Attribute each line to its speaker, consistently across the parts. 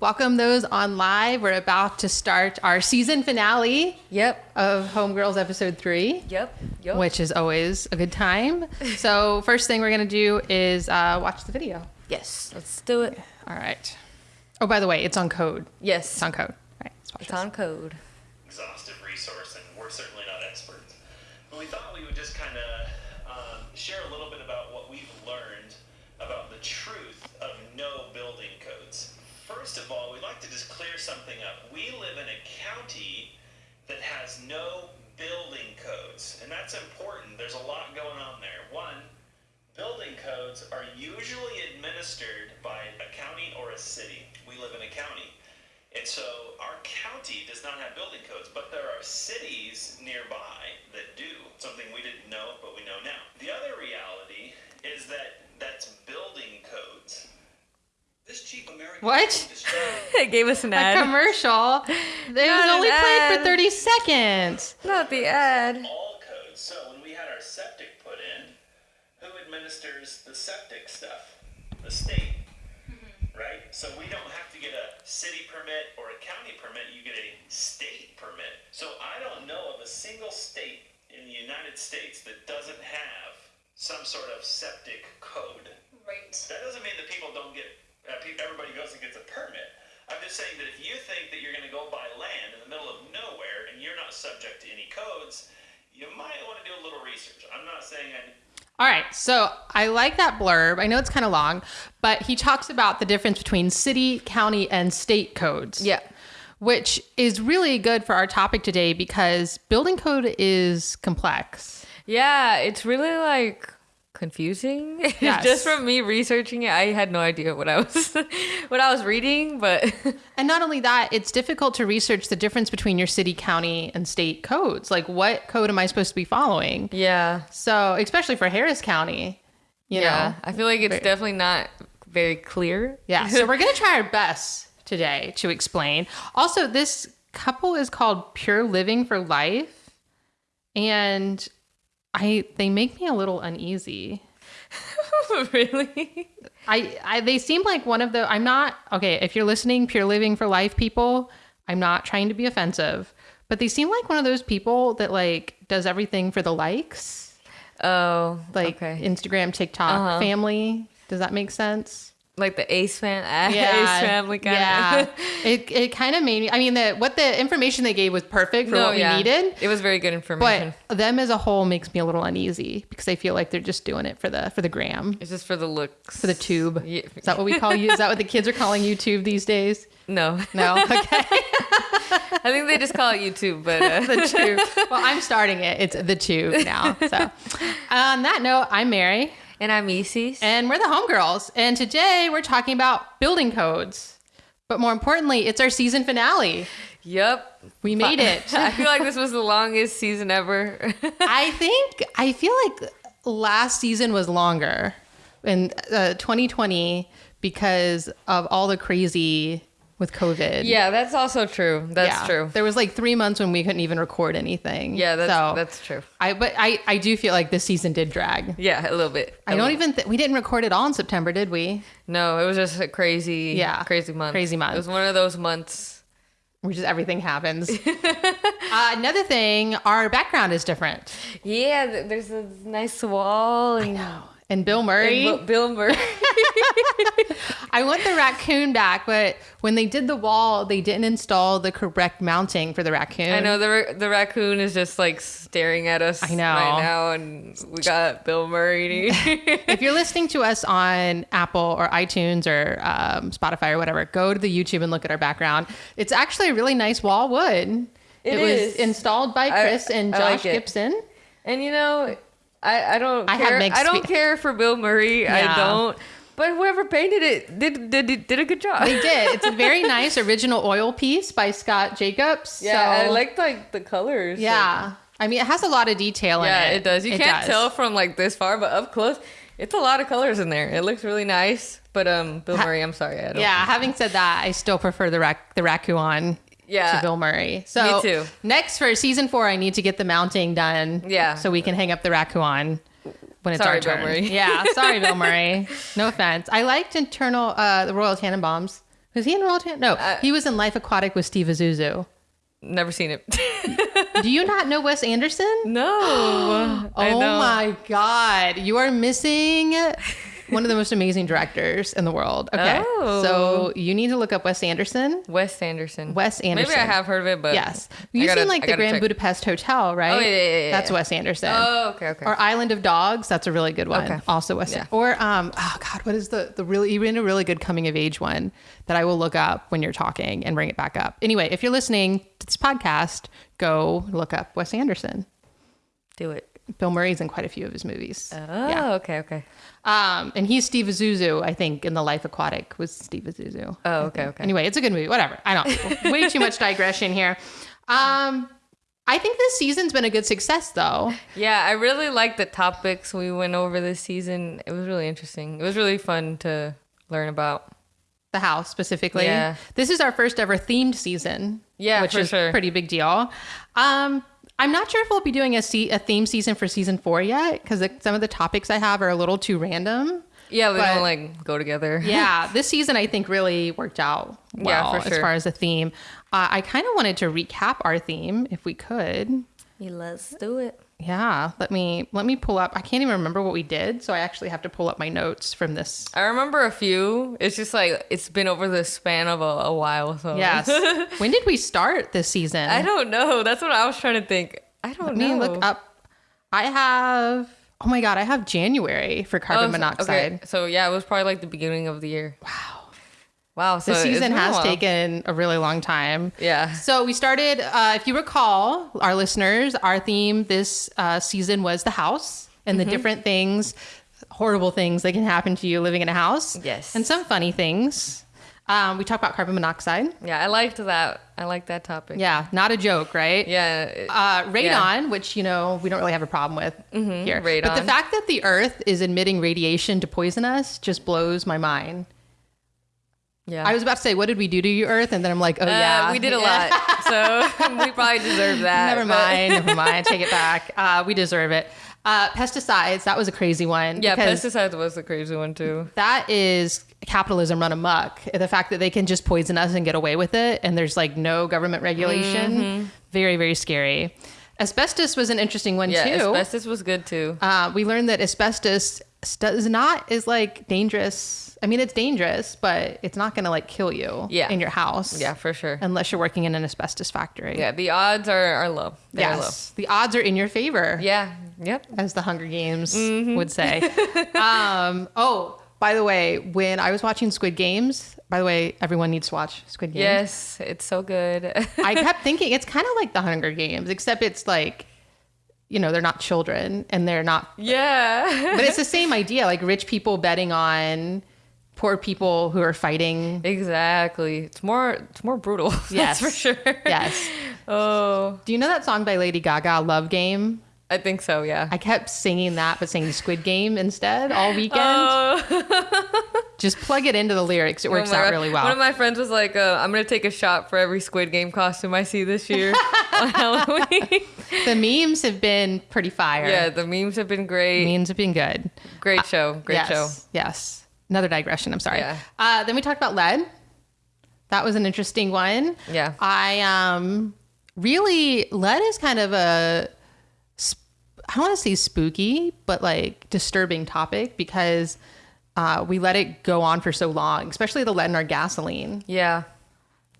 Speaker 1: welcome those on live. We're about to start our season finale
Speaker 2: Yep.
Speaker 1: of Homegirls episode three,
Speaker 2: Yep. Yep.
Speaker 1: which is always a good time. So, first thing we're going to do is uh, watch the video.
Speaker 2: yes. Let's do it.
Speaker 1: All right. Oh, by the way, it's on code.
Speaker 2: Yes.
Speaker 1: It's on code. All right, let's watch
Speaker 2: It's
Speaker 1: this.
Speaker 2: on code.
Speaker 3: exhaustive resource, and we're certainly not experts. But we thought we would just kind of um, share a little bit about what we've learned about the truth of no building codes. First of all, we'd like to just clear something up. We live in a county that has no building codes, and that's important. There's a lot going on there. One, Building codes are usually administered by a county or a city. We live in a county. And so our county does not have building codes, but there are cities nearby that do. Something we didn't know, but we know now. The other reality is that that's building codes. This cheap American
Speaker 1: What?
Speaker 2: it gave us an ad.
Speaker 1: A commercial. It was
Speaker 2: Not an
Speaker 1: only played for 30 seconds.
Speaker 2: Not the ad.
Speaker 3: all codes. So when we had our septic put in, who administers the septic stuff? The state. Mm-hmm. Right? So we don't have to get a city permit or a county permit, you get a state permit. So I don't know of a single state in the United States that doesn't have some sort of septic code.
Speaker 4: Right.
Speaker 3: That doesn't mean that people don't get, uh, everybody goes and gets a permit. I'm just saying that if you think that you're going to go buy land in the middle of nowhere and you're not subject to any codes, you might want to do a little research. I'm not saying I.
Speaker 1: All right, so I like that blurb. I know it's kind of long, but he talks about the difference between city, county, and state codes.
Speaker 2: Yeah.
Speaker 1: Which is really good for our topic today because building code is complex.
Speaker 2: Yeah. It's really like confusing.
Speaker 1: Yes.
Speaker 2: Just from me researching it, I had no idea what I was what I was reading, but
Speaker 1: And not only that, it's difficult to research the difference between your city, county, and state codes. Like, what code am I supposed to be following?
Speaker 2: yeah.
Speaker 1: So, especially for Harris County, you
Speaker 2: yeah.
Speaker 1: know.
Speaker 2: I feel like it's
Speaker 1: Very-
Speaker 2: definitely not very clear.
Speaker 1: Yeah, so we're going to try our best today to explain. Also, this couple is called Pure Living for Life, and I they make me a little uneasy.
Speaker 2: really?
Speaker 1: I, I they seem like one of the I'm not okay, if you're listening Pure Living for Life people, I'm not trying to be offensive, but they seem like one of those people that like does everything for the likes,
Speaker 2: Oh,
Speaker 1: like
Speaker 2: okay.
Speaker 1: Instagram, TikTok,
Speaker 2: Uh-huh.
Speaker 1: family. Does that make sense?
Speaker 2: Like the Ace fan, Ace family kind
Speaker 1: yeah.
Speaker 2: of.
Speaker 1: it it kind of made me. I mean, the what the information they gave was perfect for what we needed,
Speaker 2: It was very good information.
Speaker 1: but them as a whole makes me a little uneasy because I feel like they're just doing it for the for the gram,
Speaker 2: it's just for the looks.
Speaker 1: for the tube.
Speaker 2: Yeah.
Speaker 1: Is that what we call you? Is that what the kids are calling YouTube these days?
Speaker 2: No,
Speaker 1: No, okay,
Speaker 2: I think they just call it YouTube, but uh,
Speaker 1: the tube. Well, I'm starting it. It's the tube now. So, on that note, I'm Mary.
Speaker 2: And I'm Isis.
Speaker 1: And we're the homegirls. And today we're talking about building codes. But more importantly, it's our season finale.
Speaker 2: Yep,
Speaker 1: We made it.
Speaker 2: I feel like this was the longest season ever.
Speaker 1: I think, I feel like last season was longer in uh, 2020 because of all the crazy with COVID.
Speaker 2: yeah, that's also true. That's
Speaker 1: Yeah.
Speaker 2: true.
Speaker 1: There was like three months when we couldn't even record anything.
Speaker 2: Yeah, that's
Speaker 1: so
Speaker 2: that's true.
Speaker 1: I, but I, I do feel like this season did drag.
Speaker 2: Yeah, a little bit.
Speaker 1: I don't
Speaker 2: little-
Speaker 1: even, th- we didn't record it all in September, did we?
Speaker 2: No, it was just a crazy.
Speaker 1: Yeah,
Speaker 2: crazy month.
Speaker 1: crazy month.
Speaker 2: It was one of those months.
Speaker 1: Which is everything happens. uh, another thing, our background is different.
Speaker 2: Yeah, there's a nice wall and,
Speaker 1: And Bill Murray.
Speaker 2: and Bill Murray.
Speaker 1: I want the raccoon back, but when they did the wall, they didn't install the correct mounting for the raccoon.
Speaker 2: I know the the raccoon is just like staring at us.
Speaker 1: I know.
Speaker 2: right now, and we got Bill Murray.
Speaker 1: If you're listening to us on Apple or iTunes or um, Spotify or whatever, go to the YouTube and look at our background. It's actually a really nice wall wood.
Speaker 2: It
Speaker 1: was installed by
Speaker 2: I-
Speaker 1: Chris and Josh
Speaker 2: like.
Speaker 1: Gibson.
Speaker 2: and you know, I I don't
Speaker 1: I
Speaker 2: care. I don't
Speaker 1: fe-
Speaker 2: care for Bill Murray.
Speaker 1: Yeah.
Speaker 2: I don't. But whoever painted it did did did a good job.
Speaker 1: They did. It's a very nice original oil piece by Scott Jacobs.
Speaker 2: yeah,
Speaker 1: so,
Speaker 2: I like like the colors.
Speaker 1: Yeah. I mean, it has a lot of detail in it.
Speaker 2: Yeah,
Speaker 1: it.
Speaker 2: it does. You can't
Speaker 1: does.
Speaker 2: tell from like this far, but up close, it's a lot of colors in there. It looks really nice. But um, Bill Murray, I'm sorry, I don't.
Speaker 1: Yeah, having said that, I still prefer the rac- the raccoon
Speaker 2: yeah.
Speaker 1: to Bill Murray. So
Speaker 2: Me too.
Speaker 1: Next for season four, I need to get the mounting done.
Speaker 2: Yeah.
Speaker 1: So we can hang up the raccoon when it's
Speaker 2: Sorry,
Speaker 1: our
Speaker 2: Bill
Speaker 1: turn.
Speaker 2: Murray.
Speaker 1: Yeah. Sorry, Bill Murray. No offense. I liked internal uh, the Royal Tenenbaums. Was he in Royal Tan? No,
Speaker 2: Uh,
Speaker 1: he was in Life Aquatic with Steve Zissou.
Speaker 2: Never seen it.
Speaker 1: Do you not know Wes Anderson?
Speaker 2: no.
Speaker 1: Oh my god, you are missing one of the most amazing directors in the world. Okay,
Speaker 2: Oh.
Speaker 1: so you need to look up Wes Anderson.
Speaker 2: Wes Anderson.
Speaker 1: Wes Anderson.
Speaker 2: Maybe I have heard of it, but
Speaker 1: Yes, you've
Speaker 2: gotta-
Speaker 1: seen like the Grand
Speaker 2: check.
Speaker 1: Budapest Hotel, right?
Speaker 2: Oh, yeah, yeah, yeah,
Speaker 1: That's. Wes Anderson.
Speaker 2: Oh, okay, okay.
Speaker 1: Or Island of Dogs. That's a really good one.
Speaker 2: Okay.
Speaker 1: Also Wes.
Speaker 2: Yeah.
Speaker 1: Or um, oh god, what is the the really even a really good coming of age one that I will look up when you're talking and bring it back up. Anyway, if you're listening to this podcast, go look up Wes Anderson.
Speaker 2: Do it.
Speaker 1: Bill Murray's in quite a few of his movies.
Speaker 2: Oh,
Speaker 1: Yeah.
Speaker 2: okay, okay.
Speaker 1: Um, and he's Steve Zissou, I think, in The Life Aquatic was Steve Zissou.
Speaker 2: Oh, okay, okay.
Speaker 1: Anyway, it's a good movie. Whatever. I don't. way too much digression here. Um, I think this season's been a good success, though.
Speaker 2: Yeah, I really like the topics we went over this season. It was really interesting. It was really fun to learn about.
Speaker 1: The house specifically.
Speaker 2: Yeah.
Speaker 1: This is our first ever themed season.
Speaker 2: Yeah,
Speaker 1: which is
Speaker 2: sure.
Speaker 1: a pretty big deal. Um, I'm not sure if we'll be doing a, se- a theme season for season four yet because some of the topics I have are a little too random.
Speaker 2: Yeah, they
Speaker 1: But-
Speaker 2: don't like go together.
Speaker 1: yeah, this season I think really worked out
Speaker 2: Yeah,
Speaker 1: well
Speaker 2: for
Speaker 1: as far as the theme. Uh, I kind of wanted to recap our theme if we could.
Speaker 2: Yeah, let's do it.
Speaker 1: Yeah, let me let me pull up. I can't even remember what we did, so I actually have to pull up my notes from this.
Speaker 2: I remember a few. It's just like it's been over the span of a, a while. So
Speaker 1: Yes. when did we start this season?
Speaker 2: I don't know. That's what I was trying to think. I don't
Speaker 1: Let
Speaker 2: know.
Speaker 1: me look up. I have. Oh my god, I have January for carbon
Speaker 2: Oh, so-
Speaker 1: monoxide.
Speaker 2: Okay, so yeah, it was probably like the beginning of the year. Wow. Wow. So
Speaker 1: The season
Speaker 2: a
Speaker 1: has taken a really long time.
Speaker 2: Yeah.
Speaker 1: So we started, uh, if you recall, our listeners, our theme this uh, season was the house and
Speaker 2: Mm-hmm.
Speaker 1: the different things, horrible things that can happen to you living in a house.
Speaker 2: Yes.
Speaker 1: And some funny things. Um, we talked about carbon monoxide.
Speaker 2: Yeah, I liked that. I liked that topic.
Speaker 1: Yeah, not a joke, right?
Speaker 2: Yeah. it-
Speaker 1: Uh, radon,
Speaker 2: Yeah.
Speaker 1: which you know we don't really have a problem with here, but the fact that the Earth is emitting radiation to poison us just blows my mind.
Speaker 2: Yeah.
Speaker 1: I was about to say, what did we do to you, Earth? And then I'm like, oh
Speaker 2: Uh,
Speaker 1: yeah,
Speaker 2: we did a lot. So we probably deserve that.
Speaker 1: Never mind, never mind. Take it back. Uh, we deserve it. Uh, pesticides, that was a crazy one.
Speaker 2: Yeah, pesticides was a crazy one too.
Speaker 1: That is capitalism run amok. The fact that they can just poison us and get away with it, and there's like no government regulation,
Speaker 2: Mm-hmm.
Speaker 1: very, very scary. Asbestos was an interesting one
Speaker 2: Yeah,
Speaker 1: too.
Speaker 2: asbestos was good too.
Speaker 1: uh, we learned that asbestos does not is like dangerous. I mean, it's dangerous, but it's not going to like kill you
Speaker 2: Yeah.
Speaker 1: in your house.
Speaker 2: Yeah, for sure.
Speaker 1: Unless you're working in an asbestos factory.
Speaker 2: Yeah, the odds are, are low. They're
Speaker 1: Yes. The odds are in your favor.
Speaker 2: Yeah. Yep.
Speaker 1: as the Hunger Games
Speaker 2: Mm-hmm.
Speaker 1: would say. um, oh, by the way, when I was watching Squid Games, by the way, everyone needs to watch Squid Games.
Speaker 2: Yes, it's so good.
Speaker 1: I kept thinking it's kind of like the Hunger Games, except it's like, you know, they're not children and they're not,
Speaker 2: yeah.
Speaker 1: but it's the same idea like rich people betting on poor people who are fighting.
Speaker 2: exactly. It's more it's more brutal.
Speaker 1: Yes.
Speaker 2: That's for sure.
Speaker 1: Yes.
Speaker 2: Oh,
Speaker 1: Do you know that song by Lady Gaga, Love Game?
Speaker 2: I think so. Yeah.
Speaker 1: I kept singing that, but singing Squid Game instead all weekend.
Speaker 2: Oh.
Speaker 1: Just plug it into the lyrics. It works
Speaker 2: Oh
Speaker 1: out
Speaker 2: God.
Speaker 1: really well.
Speaker 2: One of my friends was like, uh, "I'm gonna take a shot for every Squid Game costume I see this year on Halloween."
Speaker 1: The memes have been pretty fire.
Speaker 2: yeah, the memes have been great.
Speaker 1: memes have been good.
Speaker 2: Great show. Great
Speaker 1: yes,
Speaker 2: show.
Speaker 1: Yes. Another digression. I'm sorry.
Speaker 2: Yeah.
Speaker 1: Uh, then we talked about lead. That was an interesting one.
Speaker 2: Yeah.
Speaker 1: I um really lead is kind of a sp- I want to say spooky, but like disturbing topic because uh, we let it go on for so long, especially the lead in our gasoline.
Speaker 2: Yeah.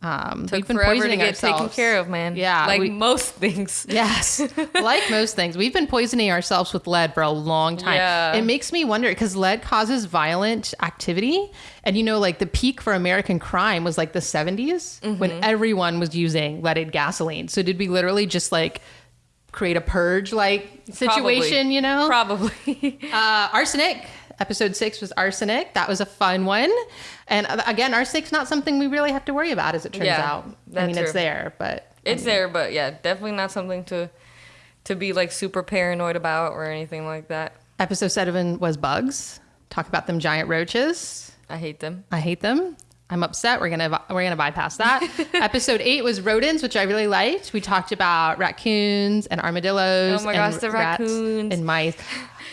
Speaker 1: Um,
Speaker 2: Took
Speaker 1: we've been
Speaker 2: forever to
Speaker 1: poisoning
Speaker 2: get taken care of, man.
Speaker 1: Yeah,
Speaker 2: Like
Speaker 1: we-
Speaker 2: most things.
Speaker 1: Yes. like most things, we've been poisoning ourselves with lead for a long time.
Speaker 2: Yeah.
Speaker 1: It makes me wonder because lead causes violent activity. And you know, like the peak for American crime was like the 70s when
Speaker 2: Mm-hmm.
Speaker 1: everyone was using leaded gasoline. So did we literally just like create a purge like situation,
Speaker 2: Probably.
Speaker 1: you know?
Speaker 2: Probably.
Speaker 1: Uh, arsenic. Episode six was arsenic. That was a fun one. And uh, again, arsenic's not something we really have to worry about, as it turns
Speaker 2: Yeah,
Speaker 1: out. I mean, it's there, but
Speaker 2: it's there, but yeah, definitely not something to to be like super paranoid about or anything like that.
Speaker 1: Episode seven was bugs. Talk about them giant roaches.
Speaker 2: I hate them.
Speaker 1: I hate them. I'm upset. We're gonna we're gonna bypass that. Episode eight was rodents, which I really liked. We talked about raccoons and armadillos.
Speaker 2: Oh my
Speaker 1: and
Speaker 2: gosh, the raccoons.
Speaker 1: and mice.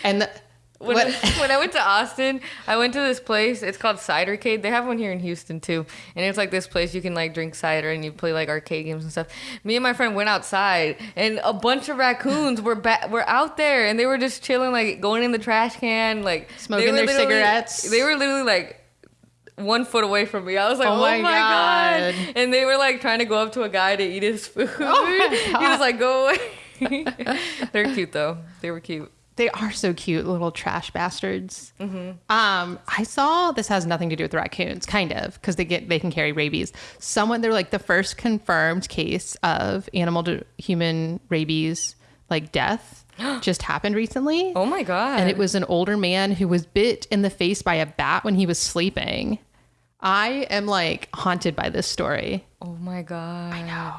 Speaker 1: And the,
Speaker 2: When,
Speaker 1: What-
Speaker 2: when I went to Austin, I went to this place. It's called Cidercade. They have one here in Houston too, and it's like this place you can like drink cider and you play like arcade games and stuff. Me and my friend went outside, and a bunch of raccoons were ba- were out there, and they were just chilling, like going in the trash can, like
Speaker 1: Smoking their cigarettes.
Speaker 2: They were literally like one foot away from me. I was like,
Speaker 1: Oh
Speaker 2: oh,
Speaker 1: my
Speaker 2: my, god.
Speaker 1: God.
Speaker 2: And they were like trying to go up to a guy to eat his food.
Speaker 1: Oh
Speaker 2: he was like, go away. They're cute though. They were cute.
Speaker 1: They are so cute, little trash bastards.
Speaker 2: Mm-hmm.
Speaker 1: Um, I saw this has nothing to do with raccoons, kind of, because they get they can carry rabies. Someone they're like the first confirmed case of animal to human rabies like death just happened recently.
Speaker 2: Oh my god.
Speaker 1: and it was an older man who was bit in the face by a bat when he was sleeping. I am like haunted by this story.
Speaker 2: Oh my god. I know.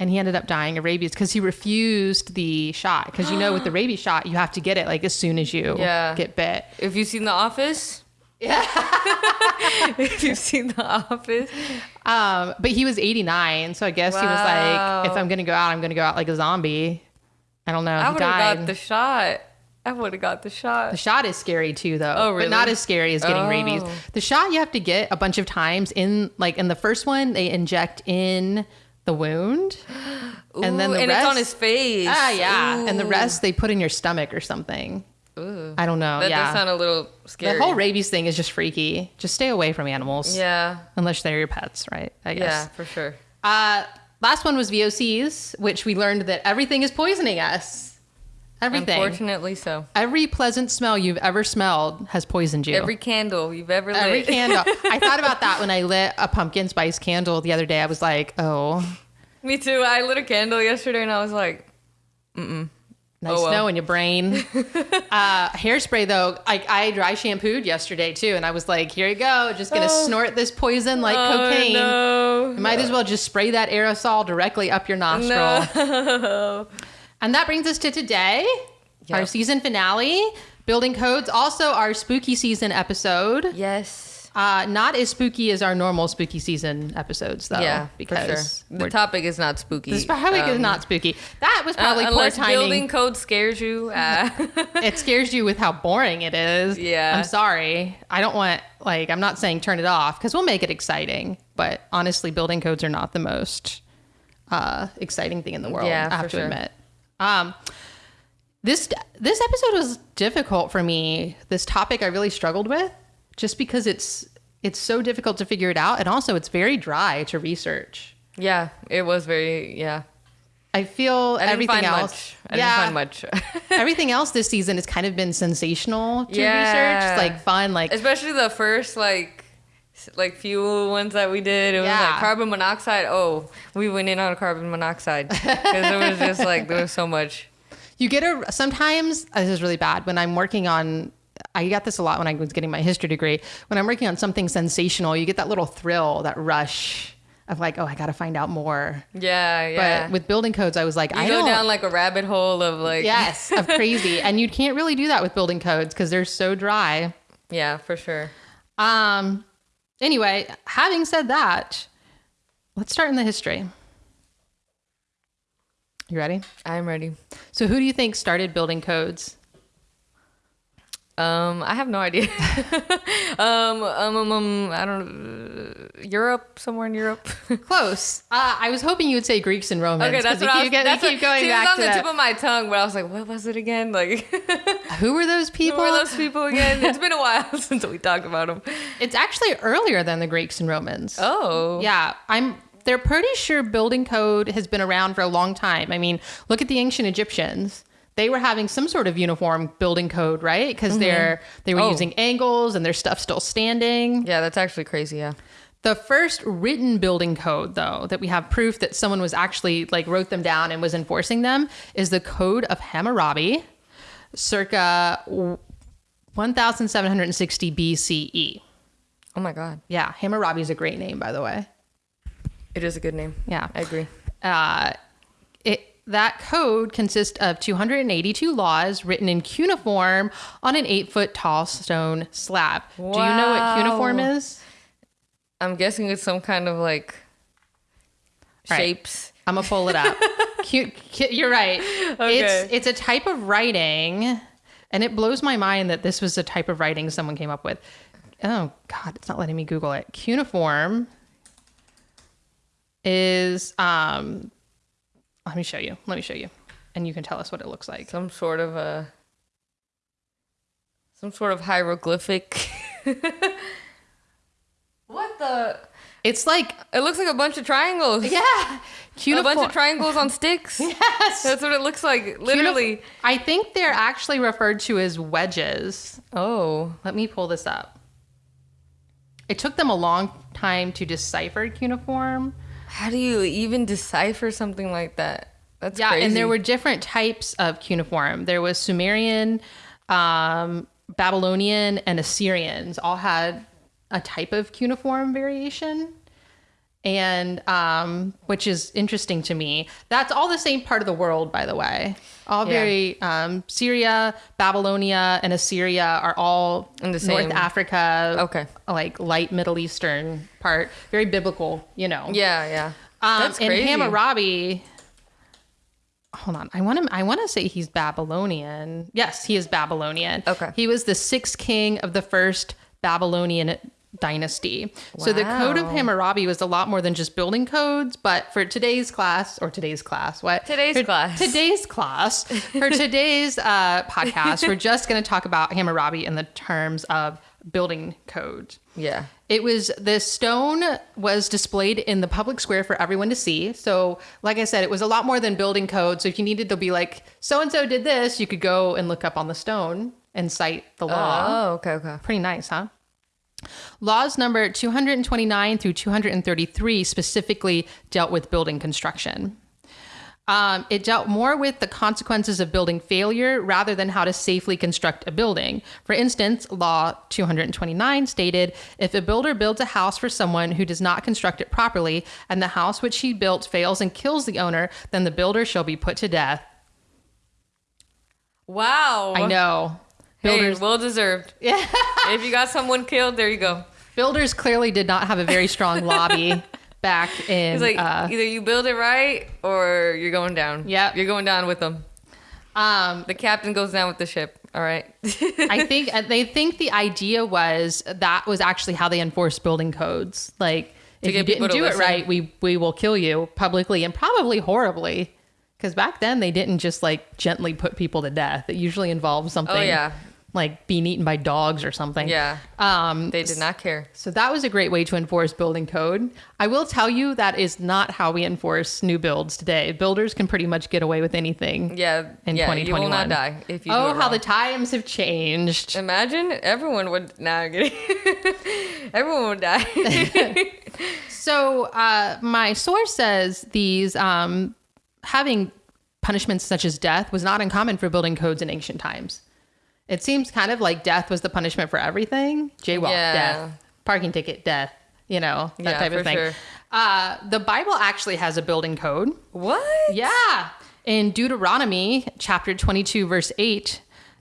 Speaker 1: And he ended up dying of rabies because he refused the shot. Because you know, with the rabies shot, you have to get it like as soon as you
Speaker 2: Yeah.
Speaker 1: get bit.
Speaker 2: If you've seen The Office. Yeah. if you've seen The Office.
Speaker 1: Um, but he was 89, so I guess he was like, if I'm gonna go out, I'm gonna go out like a zombie. I don't know.
Speaker 2: I would have got the shot. I would have got the shot.
Speaker 1: The shot is scary too, though.
Speaker 2: Oh,
Speaker 1: But not as scary as getting rabies.
Speaker 2: Oh.
Speaker 1: The shot you have to get a bunch of times in, like in the first one, they inject in the wound, and then the
Speaker 2: and
Speaker 1: rest,
Speaker 2: it's on his face.
Speaker 1: Ah, yeah, and the rest they put in your stomach or something.
Speaker 2: Ooh.
Speaker 1: I don't know.
Speaker 2: That
Speaker 1: yeah,
Speaker 2: does sound a little scary.
Speaker 1: the whole rabies thing is just freaky. Just stay away from animals.
Speaker 2: Yeah.
Speaker 1: unless they're your pets, right? I guess.
Speaker 2: Yeah, for sure.
Speaker 1: Uh, last one was VOCs, which we learned that everything is poisoning us. Everything.
Speaker 2: Unfortunately, so.
Speaker 1: Every pleasant smell you've ever smelled has poisoned you.
Speaker 2: Every candle you've ever lit.
Speaker 1: Every candle. I thought about that when I lit a pumpkin spice candle the other day. I was like, oh,
Speaker 2: Me too. I lit a candle yesterday and I was like,
Speaker 1: nice
Speaker 2: Oh, well.
Speaker 1: snow in your brain. uh, hairspray, though, I, I dry shampooed yesterday too. And I was like, here you go. Just going to snort this poison like
Speaker 2: oh
Speaker 1: cocaine.
Speaker 2: no.
Speaker 1: You might as well just spray that aerosol directly up your nostril.
Speaker 2: No.
Speaker 1: And that brings us to today, our season finale, Building Codes, also our spooky season episode.
Speaker 2: Yes.
Speaker 1: Uh, not as spooky as our normal spooky season episodes, though.
Speaker 2: yeah,
Speaker 1: because
Speaker 2: for sure. The topic is not spooky.
Speaker 1: this topic is
Speaker 2: Um,
Speaker 1: not spooky. That was
Speaker 2: uh,
Speaker 1: probably poor timing.
Speaker 2: building code scares you. Uh,
Speaker 1: it scares you with how boring it is.
Speaker 2: Yeah.
Speaker 1: I'm sorry. I don't want, like, I'm not saying turn it off because we'll make it exciting. But honestly, building codes are not the most uh, exciting thing in the world.
Speaker 2: Yeah,
Speaker 1: I have
Speaker 2: for
Speaker 1: to
Speaker 2: sure.
Speaker 1: admit. Um, this this episode was difficult for me. This topic I really struggled with, just because it's it's so difficult to figure it out, and also it's very dry to research.
Speaker 2: yeah, it was very yeah.
Speaker 1: I feel
Speaker 2: I didn't
Speaker 1: everything
Speaker 2: find
Speaker 1: else.
Speaker 2: much. I
Speaker 1: yeah,
Speaker 2: didn't find much.
Speaker 1: everything else this season has kind of been sensational to
Speaker 2: Yeah.
Speaker 1: research, like fun, like
Speaker 2: Especially the first like like few ones that we did. It was like carbon monoxide. Oh, we went in on carbon monoxide because it was just like there was so much.
Speaker 1: you get a sometimes uh, this is really bad when I'm working on. I got this a lot when I was getting my history degree. When I'm working on something sensational, you get that little thrill, that rush of like, oh, I got to find out more.
Speaker 2: Yeah, yeah.
Speaker 1: But with building codes, I was like,
Speaker 2: you
Speaker 1: I
Speaker 2: go down like a rabbit hole of like
Speaker 1: yes, of crazy, and you can't really do that with building codes because they're so dry.
Speaker 2: yeah, for sure.
Speaker 1: Um. Anyway, having said that, let's start in the history. You ready?
Speaker 2: I'm ready.
Speaker 1: So, who do you think started building codes?
Speaker 2: Um, I have no idea. um, um, um, um, I don't. Uh, Europe, somewhere in Europe.
Speaker 1: Close. Uh, I was hoping you would say Greeks and Romans.
Speaker 2: okay, that's what I was.
Speaker 1: get-
Speaker 2: that's
Speaker 1: keep going
Speaker 2: see, it was on
Speaker 1: to
Speaker 2: the
Speaker 1: that.
Speaker 2: tip of my tongue, but I was like, what was it again? Like,
Speaker 1: Who were those people?
Speaker 2: who were those people again? It's been a while since we talked about them.
Speaker 1: It's actually earlier than the Greeks and Romans.
Speaker 2: Oh,
Speaker 1: Yeah, I'm. They're pretty sure building code has been around for a long time. I mean, look at the ancient Egyptians. They were having some sort of uniform building code, right? Because they're they were
Speaker 2: Oh.
Speaker 1: using angles and their stuff still standing.
Speaker 2: yeah, that's actually crazy. Yeah.
Speaker 1: The first written building code, though, that we have proof that someone was actually like wrote them down and was enforcing them, is the Code of Hammurabi, circa 1760 BCE.
Speaker 2: Oh my God.
Speaker 1: Yeah, Hammurabi is a great name, by the way.
Speaker 2: it is a good name.
Speaker 1: Yeah.
Speaker 2: I agree.
Speaker 1: Uh, that code consists of 282 laws written in cuneiform on an eight foot tall stone slab. Do you know what cuneiform is?
Speaker 2: I'm guessing it's some kind of like
Speaker 1: Right.
Speaker 2: shapes.
Speaker 1: I'm gonna pull it up. Cu- cu- you're right.
Speaker 2: Okay.
Speaker 1: It's it's a type of writing And it blows my mind that this was a type of writing someone came up with. Oh God, it's not letting me Google it. Cuneiform is um let me show you. Let me show you. And you can tell us what it looks like.
Speaker 2: Some sort of a some sort of hieroglyphic. what the?
Speaker 1: It's like
Speaker 2: It looks like a bunch of triangles.
Speaker 1: yeah, Cuneiform.
Speaker 2: A bunch of triangles on sticks.
Speaker 1: yes.
Speaker 2: That's what it looks like. Literally.
Speaker 1: Cuneiform- I think they're actually referred to as wedges.
Speaker 2: Oh.
Speaker 1: Let me pull this up. It took them a long time to decipher cuneiform.
Speaker 2: How do you even decipher something like that? That's
Speaker 1: Yeah,
Speaker 2: crazy.
Speaker 1: and there were different types of cuneiform. There was Sumerian, um, Babylonian, and Assyrians. All had a type of cuneiform variation, and um, which is interesting to me. That's all the same part of the world, by the way. All
Speaker 2: Yeah.
Speaker 1: very um, Syria, Babylonia, and Assyria are all
Speaker 2: In the same.
Speaker 1: North Africa.
Speaker 2: Okay.
Speaker 1: like light Middle Eastern part, very biblical. You know.
Speaker 2: Yeah, yeah.
Speaker 1: Um,
Speaker 2: That's
Speaker 1: and
Speaker 2: crazy.
Speaker 1: Hammurabi. Hold on, I want to. I want to say he's Babylonian. Yes, he is Babylonian.
Speaker 2: Okay.
Speaker 1: He was the sixth king of the first Babylonian dynasty. So the code of Hammurabi was a lot more than just building codes. But for today's class, or today's class, what
Speaker 2: Today's
Speaker 1: For
Speaker 2: class.
Speaker 1: today's class, for today's uh, podcast, we're just going to talk about Hammurabi in the terms of building code.
Speaker 2: Yeah.
Speaker 1: It was the stone was displayed in the public square for everyone to see. So, like I said, it was a lot more than building code. So, if you needed to be like, so and so did this, you could go and look up on the stone and cite the law.
Speaker 2: Oh, okay, okay.
Speaker 1: Pretty nice, huh? Laws number 229 through 233 specifically dealt with building construction. Um, it dealt more with the consequences of building failure rather than how to safely construct a building. For instance, Law 229 stated if a builder builds a house for someone who does not construct it properly, and the house which he built fails and kills the owner, then the builder shall be put to death.
Speaker 2: Wow.
Speaker 1: I know.
Speaker 2: Hey,
Speaker 1: Builders,
Speaker 2: well deserved.
Speaker 1: Yeah.
Speaker 2: if you got someone killed, there you go.
Speaker 1: builders clearly did not have a very strong lobby back in.
Speaker 2: It's like
Speaker 1: uh,
Speaker 2: either you build it right or you're going down.
Speaker 1: Yeah,
Speaker 2: You're going down with them.
Speaker 1: um,
Speaker 2: The captain goes down with the ship. All right.
Speaker 1: I think they think the idea was that was actually how they enforced building codes. Like if you didn't do
Speaker 2: listen.
Speaker 1: it right, we we will kill you publicly and probably horribly. Because back then they didn't just like gently put people to death. It usually involved something.
Speaker 2: Oh, yeah.
Speaker 1: Like being eaten by dogs or something.
Speaker 2: yeah.
Speaker 1: Um,
Speaker 2: They did not care.
Speaker 1: so that was a great way to enforce building code. I will tell you that is not how we enforce new builds today. Builders can pretty much get away with anything.
Speaker 2: Yeah.
Speaker 1: In
Speaker 2: yeah, You will
Speaker 1: 2021.
Speaker 2: not die if you do
Speaker 1: Oh, how the times have changed.
Speaker 2: Imagine everyone would. Nah, I'm everyone would die.
Speaker 1: So uh, my source says these um, having punishments such as death was not uncommon for building codes in ancient times. It seems kind of like death was the punishment for everything. Jaywalk,
Speaker 2: Yeah.
Speaker 1: death. Parking ticket, death. You know that
Speaker 2: Yeah,
Speaker 1: type of thing.
Speaker 2: sure.
Speaker 1: Uh, the Bible actually has a building code.
Speaker 2: what?
Speaker 1: Yeah. In Deuteronomy chapter 22, verse 8,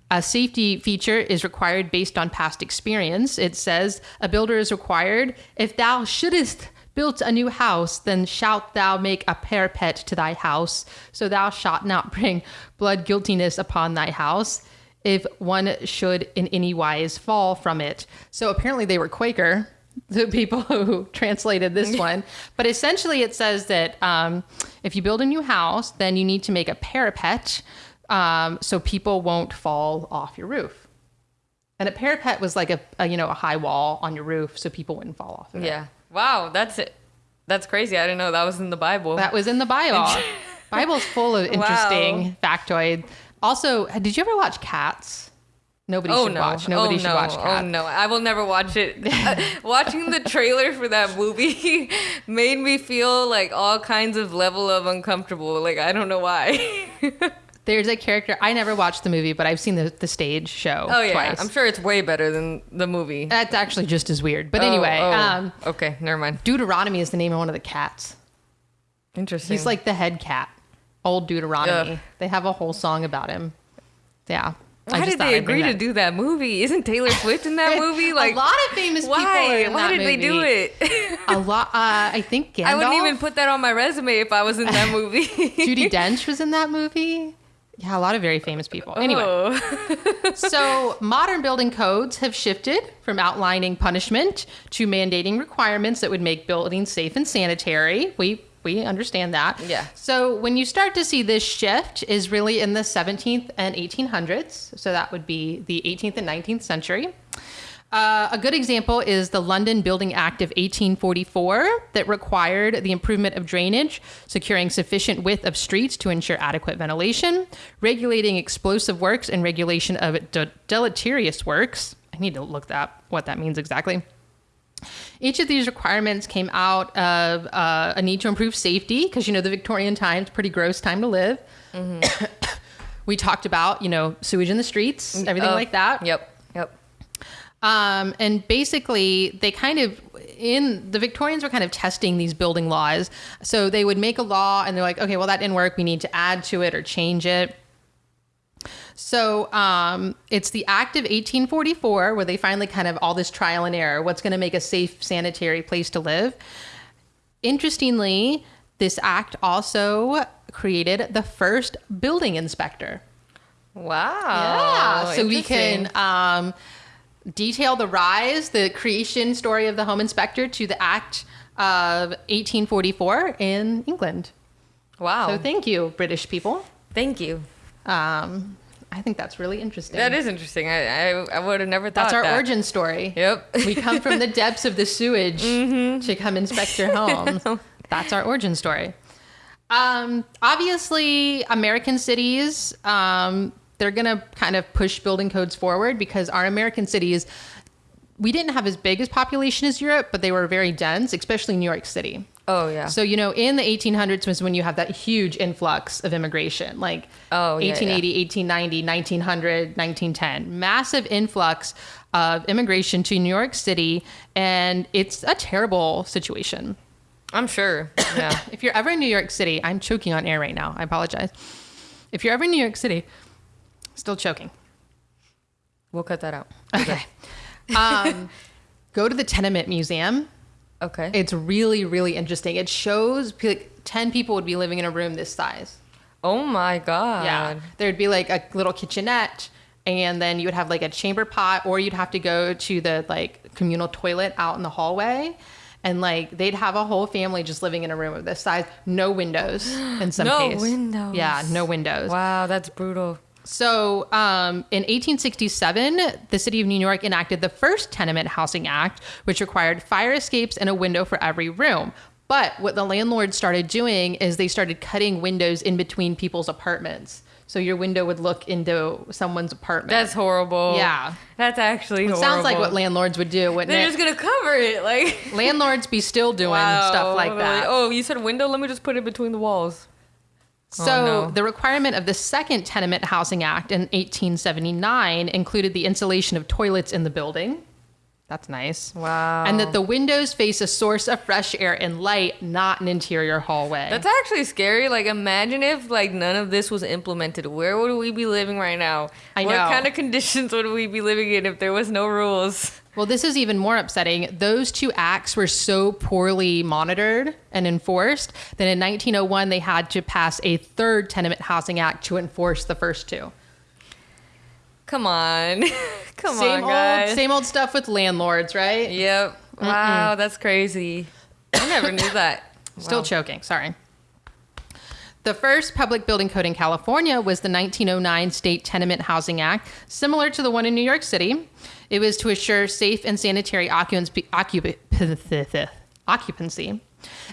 Speaker 1: a safety feature is required based on past experience. It says, A builder is required. If thou shouldest build a new house, then shalt thou make a parapet to thy house, so thou shalt not bring blood guiltiness upon thy house. If one should in any wise fall from it. So apparently they were Quaker the people who translated this one. But essentially, it says that um, if you build a new house, then you need to make a parapet um, so people won't fall off your roof. And a parapet was like a, a you know a high wall on your roof so people wouldn't fall off of it.
Speaker 2: Yeah. Wow. That's it. That's crazy. I didn't know that was in the Bible.
Speaker 1: That was in the Bible. Bible's full of interesting factoid. Also, did you ever watch Cats? Nobody
Speaker 2: Oh
Speaker 1: should
Speaker 2: no!
Speaker 1: watch. Nobody
Speaker 2: oh,
Speaker 1: should
Speaker 2: no.
Speaker 1: watch Cats.
Speaker 2: Oh no! I will never watch it. Uh, Watching the trailer for that movie made me feel like all kinds of level of uncomfortable. Like I don't know why.
Speaker 1: There's a character I never watched the movie, but I've seen the, the stage show
Speaker 2: oh yeah,
Speaker 1: twice.
Speaker 2: I'm sure it's way better than the movie.
Speaker 1: That's actually just as weird. But
Speaker 2: Oh,
Speaker 1: anyway,
Speaker 2: oh,
Speaker 1: um,
Speaker 2: okay, never mind.
Speaker 1: Deuteronomy is the name of one of the cats.
Speaker 2: Interesting.
Speaker 1: He's like the head cat. Old Deuteronomy.
Speaker 2: Ugh.
Speaker 1: They have a whole song about him. Yeah. I
Speaker 2: why
Speaker 1: just
Speaker 2: did they agree to do that movie? Isn't Taylor Swift in that movie? Like
Speaker 1: a lot of famous people
Speaker 2: why?
Speaker 1: are in
Speaker 2: why
Speaker 1: that
Speaker 2: did they do it?
Speaker 1: A lot. Uh, I think Gandalf.
Speaker 2: I wouldn't even put that on my resume if I was in that movie.
Speaker 1: Judi Dench was in that movie. Yeah, a lot of very famous people. Anyway,
Speaker 2: Oh.
Speaker 1: so modern building codes have shifted from outlining punishment to mandating requirements that would make buildings safe and sanitary. We we understand that.
Speaker 2: Yeah.
Speaker 1: So when you start to see this shift is really in the 17th and 1800s. So that would be the 18th and 19th century. Uh, a good example is the London Building Act of 1844 that required the improvement of drainage, securing sufficient width of streets to ensure adequate ventilation, regulating explosive works, and regulation of de- deleterious works. I need to look that what that means exactly. Each of these requirements came out of uh, a need to improve safety because you know the Victorian times, pretty gross time to live. we talked about you know sewage in the streets, everything
Speaker 2: Oh,
Speaker 1: like that.
Speaker 2: Yep. Yep.
Speaker 1: Um, and basically, they kind of in the Victorians were kind of testing these building laws. So they would make a law, and they're like, okay, well that didn't work. We need to add to it or change it. So um, it's the Act of 1844 where they finally kind of all this trial and error. What's going to make a safe, sanitary place to live? Interestingly, this act also created the first building inspector.
Speaker 2: Wow.
Speaker 1: Yeah, so we can um, detail the rise, the creation story of the home inspector to the Act of 1844 in England.
Speaker 2: Wow.
Speaker 1: So thank you, British people.
Speaker 2: Thank you.
Speaker 1: Um, I think that's really interesting.
Speaker 2: That is interesting. I I, I would have never thought
Speaker 1: That's our
Speaker 2: that.
Speaker 1: origin story.
Speaker 2: Yep.
Speaker 1: we come from the depths of the sewage to come inspect your home. That's our origin story. Um, obviously, American cities, um, they're going to kind of push building codes forward because our American cities, we didn't have as big as population as Europe, but they were very dense, especially New York City.
Speaker 2: Oh yeah.
Speaker 1: So, you know, in the 1800s was when you have that huge influx of immigration, like
Speaker 2: Oh, yeah,
Speaker 1: 1880, 1890, 1900, 1910. Massive influx of immigration to New York City. And it's a terrible situation.
Speaker 2: I'm sure. Yeah.
Speaker 1: If you're ever in New York City, I'm choking on air right now. I apologize. If you're ever in New York City, still choking.
Speaker 2: we'll cut that out.
Speaker 1: Okay. um, go to the Tenement Museum.
Speaker 2: Okay.
Speaker 1: It's really, really interesting. It shows like 10 people would be living in a room this size.
Speaker 2: oh my god.
Speaker 1: Yeah. There'd be like a little kitchenette and then you would have like a chamber pot or you'd have to go to the like communal toilet out in the hallway. And like they'd have a whole family just living in a room of this size, no windows in some
Speaker 2: cases.
Speaker 1: No
Speaker 2: windows.
Speaker 1: Yeah, no windows.
Speaker 2: Wow, that's brutal.
Speaker 1: So, um, in 1867, the city of New York enacted the first Tenement Housing Act, which required fire escapes and a window for every room. But what the landlords started doing is they started cutting windows in between people's apartments. So your window would look into someone's apartment.
Speaker 2: That's horrible.
Speaker 1: Yeah.
Speaker 2: That's actually
Speaker 1: it
Speaker 2: horrible.
Speaker 1: sounds like what landlords would do, wouldn't
Speaker 2: They're
Speaker 1: it?
Speaker 2: just gonna cover it, like
Speaker 1: landlords be still doing
Speaker 2: Wow.
Speaker 1: stuff like that.
Speaker 2: oh, you said window. Let me just put it between the walls.
Speaker 1: Oh, so
Speaker 2: Oh, no.
Speaker 1: the requirement of the second Tenement Housing Act in 1879 included the installation of toilets in the building. That's nice.
Speaker 2: Wow.
Speaker 1: And that the windows face a source of fresh air and light, not an interior hallway.
Speaker 2: That's actually scary. Like, imagine if like none of this was implemented. Where would we be living right now?
Speaker 1: I
Speaker 2: what
Speaker 1: know.
Speaker 2: kind of conditions would we be living in if there was no rules?
Speaker 1: Well, this is even more upsetting. Those two acts were so poorly monitored and enforced that in 1901 they had to pass a third Tenement Housing Act to enforce the first two.
Speaker 2: Come on, come
Speaker 1: same
Speaker 2: on, guys.
Speaker 1: old, same old stuff with landlords, right?
Speaker 2: Yep. Wow, that's crazy. I never knew that.
Speaker 1: Still
Speaker 2: Wow.
Speaker 1: choking. Sorry. The first public building code in California was the 1909 State Tenement Housing Act, similar to the one in New York City. It was to assure safe and sanitary occupancy,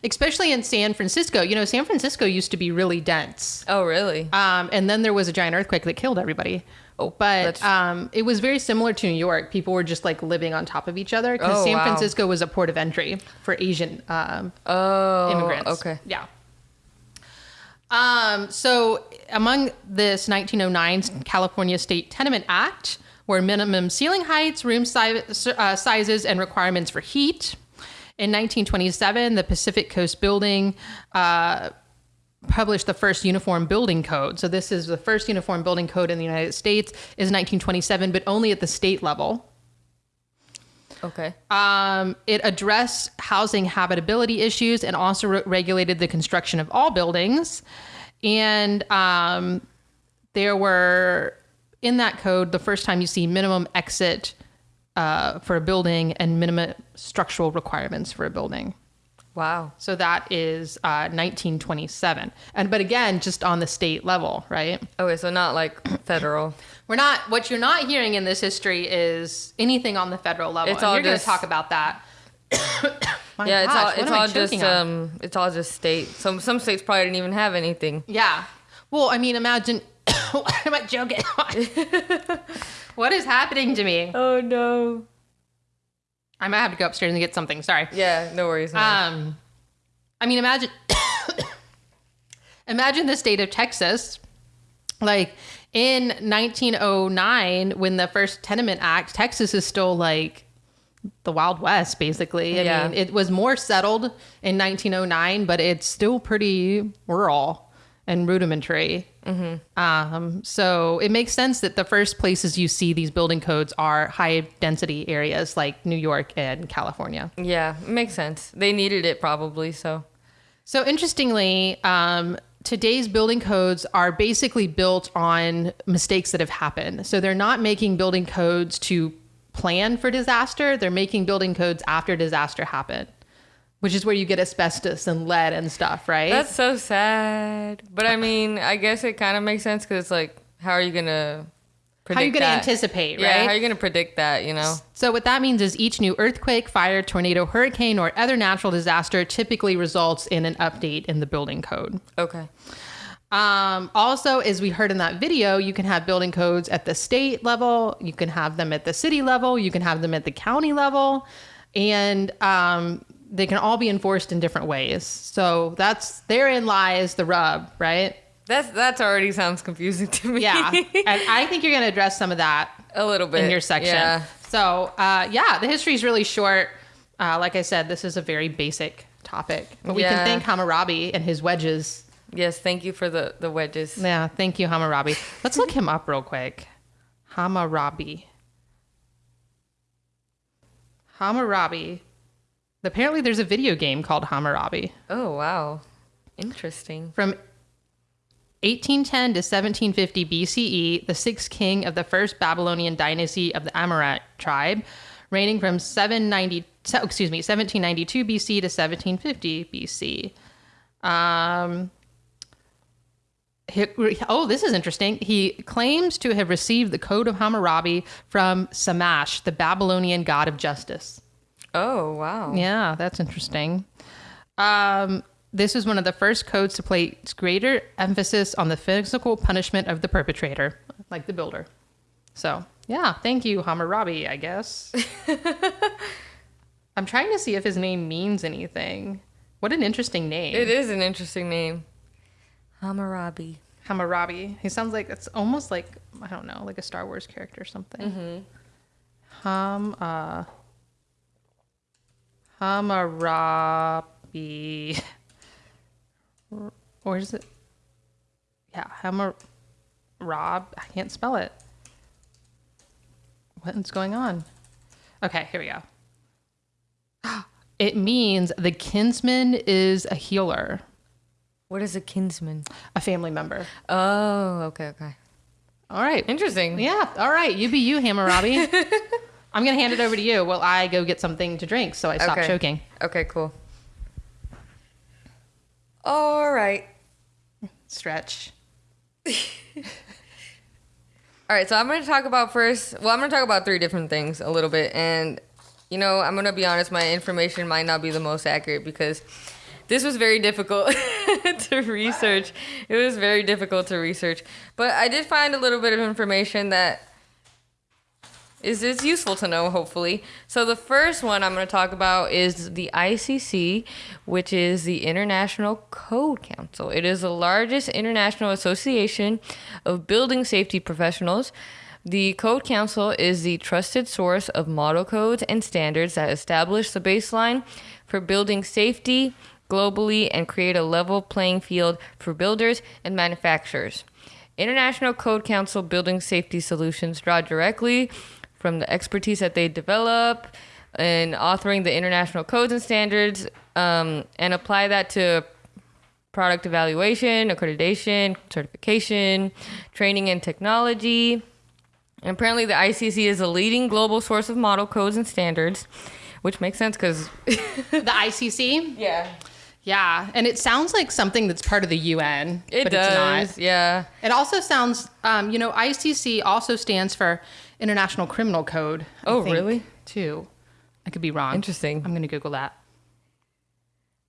Speaker 1: especially in San Francisco. You know, San Francisco used to be really dense.
Speaker 2: Oh, really?
Speaker 1: Um, and then there was a giant earthquake that killed everybody.
Speaker 2: Oh,
Speaker 1: but um, it was very similar to New York. People were just like living on top of each other because
Speaker 2: Oh,
Speaker 1: San
Speaker 2: wow.
Speaker 1: Francisco was a port of entry for Asian um,
Speaker 2: oh,
Speaker 1: immigrants.
Speaker 2: Okay.
Speaker 1: Yeah. Um, so among this 1909 California State Tenement Act were minimum ceiling heights, room si- uh, sizes, and requirements for heat. In 1927, the Pacific Coast Building uh, published the first uniform building code. So this is the first uniform building code in the United States is 1927, but only at the state level.
Speaker 2: Okay.
Speaker 1: Um, it addressed housing habitability issues and also re- regulated the construction of all buildings. And um, there were in that code the first time you see minimum exit uh, for a building and minimum structural requirements for a building.
Speaker 2: Wow.
Speaker 1: So that is uh, 1927. And but again, just on the state level, right?
Speaker 2: Okay, so not like federal.
Speaker 1: We're not. What you're not hearing in this history is anything on the federal level.
Speaker 2: It's
Speaker 1: and
Speaker 2: all
Speaker 1: you're going to talk about that.
Speaker 2: Yeah, it's all it's all just um it's all just state. Some some states probably didn't even have anything.
Speaker 1: Yeah. Well, I mean, imagine. am I joking what is happening to me?
Speaker 2: Oh no.
Speaker 1: I might have to go upstairs and get something. Sorry.
Speaker 2: Yeah, no worries. no worries.
Speaker 1: Um, I mean, imagine, imagine the state of Texas, like in 1909, when the first Tenement Act, Texas is still like the Wild West, basically. I
Speaker 2: Yeah.
Speaker 1: mean, it was more settled in 1909, but it's still pretty rural and rudimentary. Um, so it makes sense that the first places you see these building codes are high density areas like New York and California.
Speaker 2: yeah, it makes sense. They needed it probably, so
Speaker 1: So interestingly, um, today's building codes are basically built on mistakes that have happened. So they're not making building codes to plan for disaster. They're making building codes after disaster happened, which is where you get asbestos and lead and stuff, right?
Speaker 2: That's so sad. But I mean, I guess it kind of makes sense because it's like, how are you gonna?
Speaker 1: How are you going to
Speaker 2: that?
Speaker 1: anticipate,
Speaker 2: Yeah,
Speaker 1: right?
Speaker 2: how are you gonna predict that? You know?
Speaker 1: So what that means is each new earthquake, fire, tornado, hurricane, or other natural disaster typically results in an update in the building code.
Speaker 2: Okay.
Speaker 1: Um, also, as we heard in that video, you can have building codes at the state level, you can have them at the city level, you can have them at the county level, and um, they can all be enforced in different ways. So that's therein lies the rub, right?
Speaker 2: That's that's already sounds confusing to me.
Speaker 1: Yeah, and I think you're going to address some of that
Speaker 2: a little bit
Speaker 1: in your section.
Speaker 2: Yeah.
Speaker 1: So, uh, yeah, the history is really short. Uh, like I said, this is a very basic topic, but we
Speaker 2: Yeah.
Speaker 1: can thank Hammurabi and his wedges.
Speaker 2: Yes. Thank you for the the wedges.
Speaker 1: Yeah, thank you, Hammurabi. Let's look him up real quick. Hammurabi. Hammurabi. Apparently, there's a video game called Hammurabi
Speaker 2: Oh wow. Interesting.
Speaker 1: from 1810 to 1750 BCE, the sixth king of the first Babylonian dynasty of the Amorite tribe, reigning from 790, excuse me, 1792 BC to 1750 BC. Um, he- oh, this is interesting. He claims to have received the Code of Hammurabi from Shamash, the Babylonian god of justice.
Speaker 2: Oh wow.
Speaker 1: Yeah, that's interesting. Um, this was one of the first codes to place greater emphasis on the physical punishment of the perpetrator, like the builder. So, yeah, thank you, Hammurabi, I guess. I'm trying to see if his name means anything. What an interesting name.
Speaker 2: It is an interesting name. Hammurabi.
Speaker 1: Hammurabi. He sounds like it's almost like I don't know, like a Star Wars character or something. Hmm. Ham uh Hammurabi. Or is it? Yeah, Hammar Rob. I can't spell it. What's going on? Okay, here we go. It means the kinsman is a healer,
Speaker 2: What is a kinsman?
Speaker 1: a family member.
Speaker 2: Oh, okay, okay.
Speaker 1: All right.
Speaker 2: Interesting.
Speaker 1: Yeah. All right. You be you, Hammurabi. I'm going to hand it over to you while I go get something to drink so I stop
Speaker 2: Okay.
Speaker 1: choking.
Speaker 2: Okay, cool. All right.
Speaker 1: Stretch.
Speaker 2: All right, so I'm going to talk about first. Well, I'm going to talk about three different things a little bit. And, you know, I'm going to be honest, my information might not be the most accurate because this was very difficult to research. It was very difficult to research. But I did find a little bit of information that is, is useful to know, hopefully. So the first one I'm going to talk about is the ICC, which is the International Code Council. It is the largest international association of building safety professionals. The Code Council is the trusted source of model codes and standards that establish the baseline for building safety globally and create a level playing field for builders and manufacturers. International Code Council building safety solutions draw directly from the expertise that they develop in authoring the international codes and standards um, and apply that to product evaluation, accreditation, certification, training and technology. And apparently, the ICC is a leading global source of model codes and standards, which makes sense because
Speaker 1: The ICC?
Speaker 2: yeah,
Speaker 1: Yeah. And it sounds like something that's part of the UN,
Speaker 2: it
Speaker 1: but
Speaker 2: does.
Speaker 1: it's not.
Speaker 2: Yeah,
Speaker 1: It also sounds, um, you know, ICC also stands for International Criminal Code. I
Speaker 2: Oh,
Speaker 1: think,
Speaker 2: really?
Speaker 1: Too. I could be wrong.
Speaker 2: Interesting.
Speaker 1: I'm going to Google that.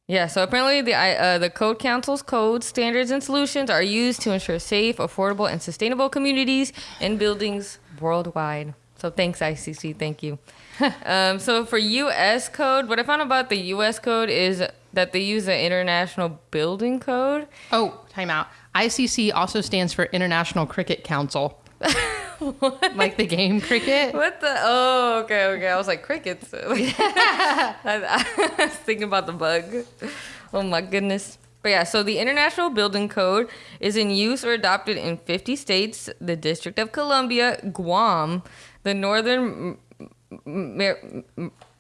Speaker 2: yeah. So apparently, the I- uh, the Code Council's codes, standards, and solutions are used to ensure safe, affordable, and sustainable communities and buildings worldwide. So thanks, ICC. Thank you. um, so for U.S. code, what I found about the U.S. code is that they use the International Building Code.
Speaker 1: Oh, time out. ICC also stands for International Cricket Council. like the game cricket.
Speaker 2: What the? Oh, okay, okay. I was like crickets. I, I was thinking about the bug. Oh my goodness. But yeah, so the International Building Code is in use or adopted in 50 states, the District of Columbia, Guam, the Northern. Mar-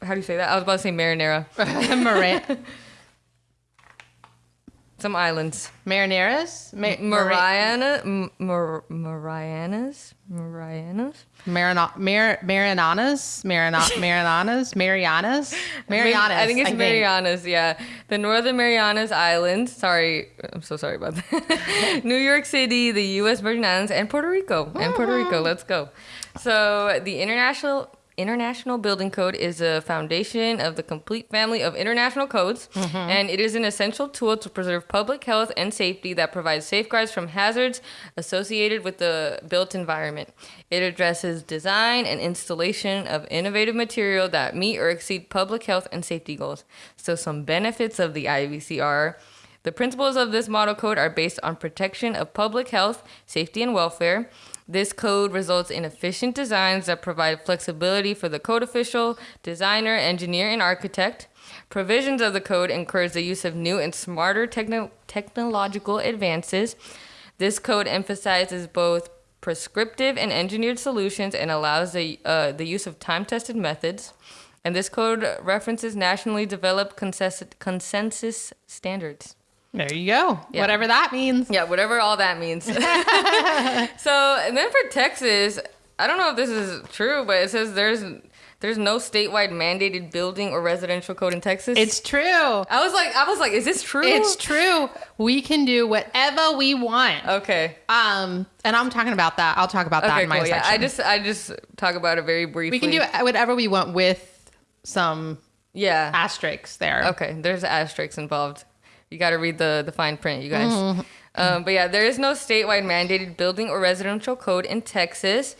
Speaker 2: how do you say that? I was about to say Marinara.
Speaker 1: Mara-
Speaker 2: Some islands.
Speaker 1: Marineras? Ma-
Speaker 2: Mariana, M- Mar- Marianas, Marianas.
Speaker 1: Marina- Mar-? Marina- Mariananas? Marianas? Marianas.
Speaker 2: I think it's Marianas, yeah. The Northern Marianas Islands. Sorry, I'm so sorry about that. New York City, the U.S. Virgin Islands, and Puerto Rico. And Puerto Rico, ah. let's go. So the International International Building Code is a foundation of the complete family of international codes, mm-hmm. and it is an essential tool to preserve public health and safety that provides safeguards from hazards associated with the built environment. It addresses design and installation of innovative material that meet or exceed public health and safety goals. So, some benefits of the IBC are. The principles of this model code are based on protection of public health, safety, and welfare. This code results in efficient designs that provide flexibility for the code official, designer, engineer, and architect. Provisions of the code encourage the use of new and smarter techno- technological advances. This code emphasizes both prescriptive and engineered solutions and allows the, uh, the use of time tested methods. And this code references nationally developed consensus, consensus standards.
Speaker 1: There you go.
Speaker 2: Yeah.
Speaker 1: Whatever that means.
Speaker 2: Yeah, whatever all that means. so, and then for Texas, I don't know if this is true, but it says there's there's no statewide mandated building or residential code in Texas.
Speaker 1: It's true.
Speaker 2: I was like, I was like, is this true?
Speaker 1: It's true. We can do whatever we want.
Speaker 2: okay.
Speaker 1: Um, and I'm talking about that. I'll talk about that
Speaker 2: Okay,
Speaker 1: in my
Speaker 2: cool. Yeah,
Speaker 1: section.
Speaker 2: I just I just talk about it very briefly.
Speaker 1: we can do whatever we want with some
Speaker 2: Yeah.
Speaker 1: asterisks there.
Speaker 2: Okay, there's asterisks involved. You got to read the the fine print, you guys.
Speaker 1: Mm-hmm.
Speaker 2: Um, but yeah, there is no statewide mandated building or residential code in Texas.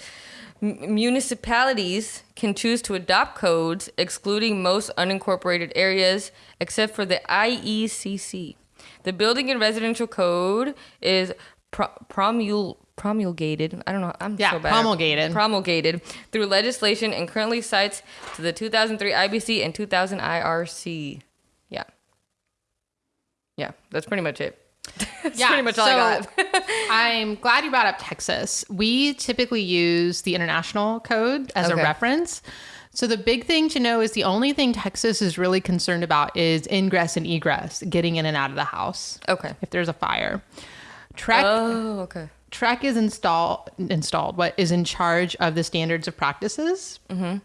Speaker 2: M- municipalities can choose to adopt codes, excluding most unincorporated areas, except for the IECC. The building and residential code is pro- promul- promulgated. I don't know. I'm
Speaker 1: Yeah,
Speaker 2: so bad.
Speaker 1: promulgated.
Speaker 2: Promulgated through legislation and currently cites to the 2003 IBC and 2000 IRC. Yeah. That's pretty much it. that's
Speaker 1: Yeah,
Speaker 2: pretty much all I got.
Speaker 1: I'm glad you brought up Texas. We typically use the international code as a reference. So the big thing to know is the only thing Texas is really concerned about is ingress and egress, getting in and out of the house.
Speaker 2: Okay.
Speaker 1: If there's a fire. TREC
Speaker 2: Oh, okay.
Speaker 1: TREC is install installed what is in charge of the standards of practices. Mm-hmm.